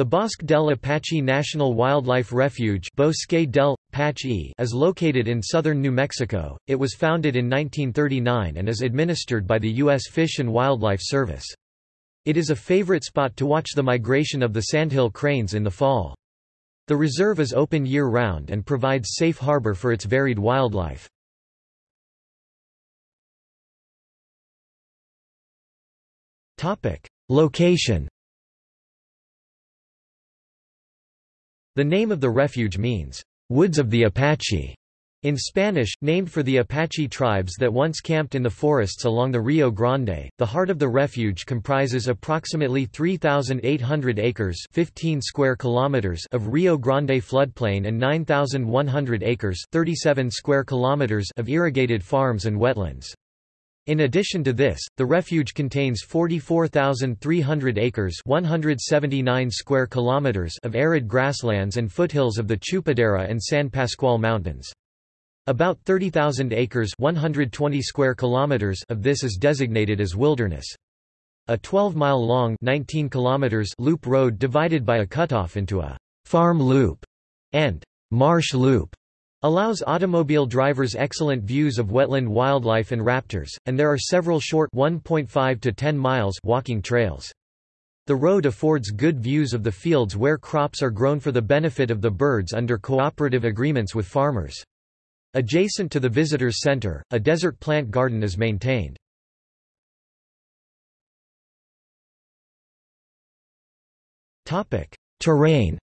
The Bosque del Apache National Wildlife Refuge Bosque del Apache is located in southern New Mexico. It was founded in 1939 and is administered by the U.S. Fish and Wildlife Service. It is a favorite spot to watch the migration of the sandhill cranes in the fall. The reserve is open year-round and provides safe harbor for its varied wildlife. Location The name of the refuge means, "...woods of the Apache", in Spanish, named for the Apache tribes that once camped in the forests along the Rio Grande. The heart of the refuge comprises approximately 3,800 acres 15 square kilometers of Rio Grande floodplain and 9,100 acres 37 square kilometers of irrigated farms and wetlands. In addition to this, the refuge contains 44,300 acres 179 square kilometers of arid grasslands and foothills of the Chupadera and San Pascual Mountains. About 30,000 acres 120 square kilometers of this is designated as wilderness. A 12-mile-long loop road divided by a cutoff into a «farm loop» and «marsh loop» Allows automobile drivers excellent views of wetland wildlife and raptors, and there are several short 1.5 to 10 miles walking trails. The road affords good views of the fields where crops are grown for the benefit of the birds under cooperative agreements with farmers. Adjacent to the visitors center, a desert plant garden is maintained. Terrain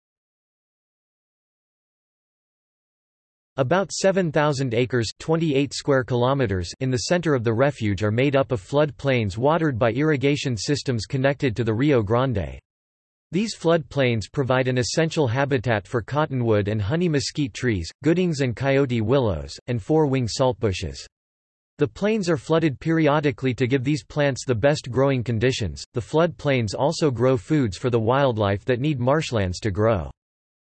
About 7,000 acres 28 square kilometers in the center of the refuge are made up of flood plains watered by irrigation systems connected to the Rio Grande. These flood plains provide an essential habitat for cottonwood and honey mesquite trees, Goodings and coyote willows, and four-wing saltbushes. The plains are flooded periodically to give these plants the best growing conditions. The flood plains also grow foods for the wildlife that need marshlands to grow.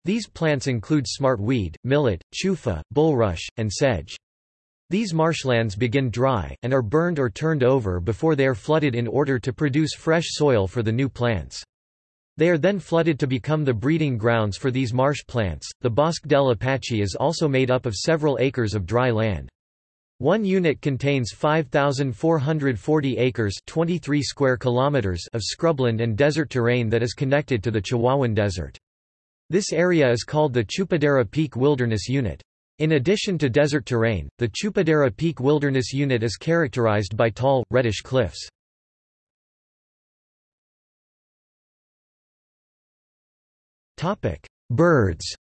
These plants include smartweed, millet, chufa, bulrush, and sedge. These marshlands begin dry, and are burned or turned over before they are flooded in order to produce fresh soil for the new plants. They are then flooded to become the breeding grounds for these marsh plants. The Bosque del Apache is also made up of several acres of dry land. One unit contains 5,440 acres 23 square kilometers of scrubland and desert terrain that is connected to the Chihuahuan Desert. This area is called the Chupadera Peak Wilderness Unit. In addition to desert terrain, the Chupadera Peak Wilderness Unit is characterized by tall, reddish cliffs. Birds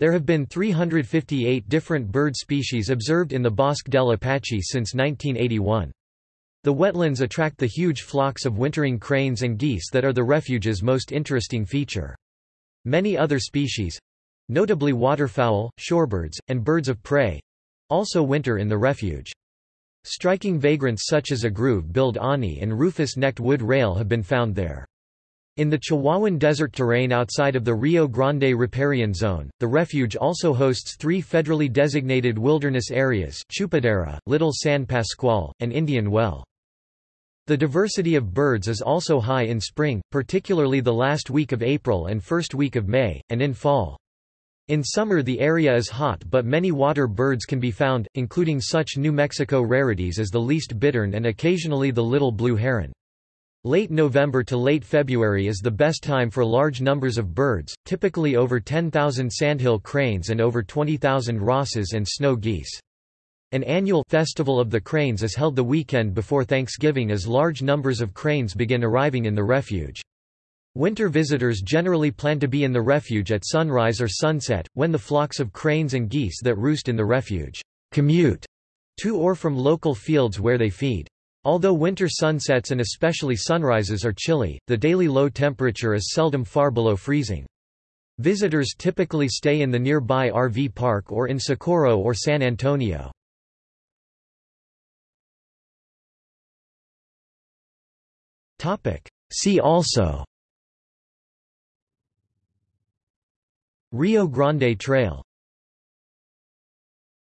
There have been 358 different bird species observed in the Bosque del Apache since 1981. The wetlands attract the huge flocks of wintering cranes and geese that are the refuge's most interesting feature. Many other species—notably waterfowl, shorebirds, and birds of prey—also winter in the refuge. Striking vagrants such as a groove-billed ani and rufous-necked wood rail have been found there. In the Chihuahuan desert terrain outside of the Rio Grande riparian zone, the refuge also hosts three federally designated wilderness areas Chupadera, Little San Pascual, and Indian Well. The diversity of birds is also high in spring, particularly the last week of April and first week of May, and in fall. In summer the area is hot but many water birds can be found, including such New Mexico rarities as the least bittern and occasionally the little blue heron. Late November to late February is the best time for large numbers of birds, typically over 10,000 sandhill cranes and over 20,000 Ross's and snow geese. An annual Festival of the Cranes is held the weekend before Thanksgiving as large numbers of cranes begin arriving in the refuge. Winter visitors generally plan to be in the refuge at sunrise or sunset, when the flocks of cranes and geese that roost in the refuge commute to or from local fields where they feed. Although winter sunsets and especially sunrises are chilly, the daily low temperature is seldom far below freezing. Visitors typically stay in the nearby RV park or in Socorro or San Antonio. Topic. See also Rio Grande Trail